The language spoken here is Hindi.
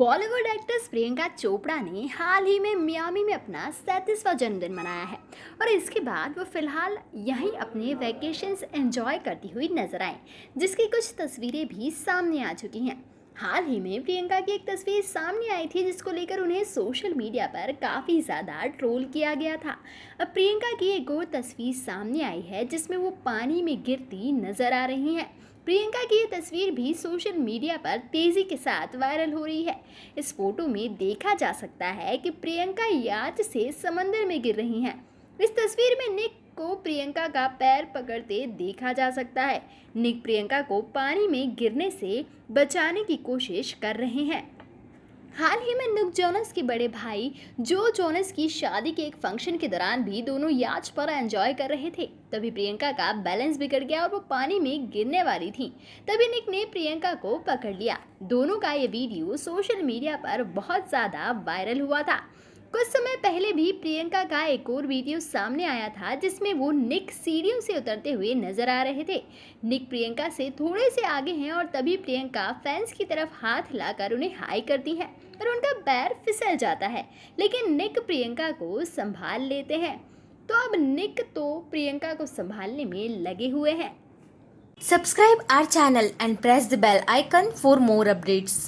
बॉलीवुड एक्ट्रेस प्रियंका चोपड़ा ने हाल ही में मियामी में अपना सैंतीसवां जन्मदिन मनाया है और इसके बाद वो फ़िलहाल यहीं अपने वैकेशंस एंजॉय करती हुई नज़र आए, जिसकी कुछ तस्वीरें भी सामने आ चुकी हैं। हाल ही में प्रियंका की एक तस्वीर सामने आई थी, जिसको लेकर उन्हें सोशल मीडिया पर काफ़ी ज़्यादा ट्रोल किया गया था। अब प्रियंका की एक और तस्वीर सामने आई है, जिसमें वो पानी में गिरती नज़र आ रही हैं। प्रियंका की ये तस्वीर भी सोशल मीडिया पर तेज़ी के साथ वायरल हो रही है। इस फ़ोटो में देखा जा सकता है कि प्रियंका याच से समंदर में गिर रही हैं। इस तस्वीर में निक को प्रियंका का पैर पकड़ते देखा जा सकता है। निक प्रियंका को पानी में गिरने से बचाने की कोशिश कर रहे हैं। हाल ही में नुक जोनस के बड़े भाई जो जोनस की शादी के एक फ़ंक्शन के दौरान भी दोनों याच पर एंजॉय कर रहे थे, तभी प्रियंका का बैलेंस बिगड़ गया और वो पानी में गिरने वाली थी। तभी निक ने प्रियंका को पकड़ लिया। दोनों का ये वीडियो सोशल मीडिया पर बहुत ज़्यादा वायरल हुआ था। कुछ समय पहले भी प्रियंका का एक और वीडियो सामने आया था, जिसमें वो निक सीढ़ियों से उतरते हुए नज़र आ रहे थे। निक प्रियंका से थोड़े से आगे हैं और तभी प्रियंका फैंस की तरफ़ हाथ हिलाकर उन्हें हाई करती है और उनका पैर फिसल जाता है, लेकिन निक प्रियंका को संभाल लेते हैं। तो अब निक तो प्रियंका को संभालने में लगे हुए हैं। Subscribe our channel and press the bell icon for more updates.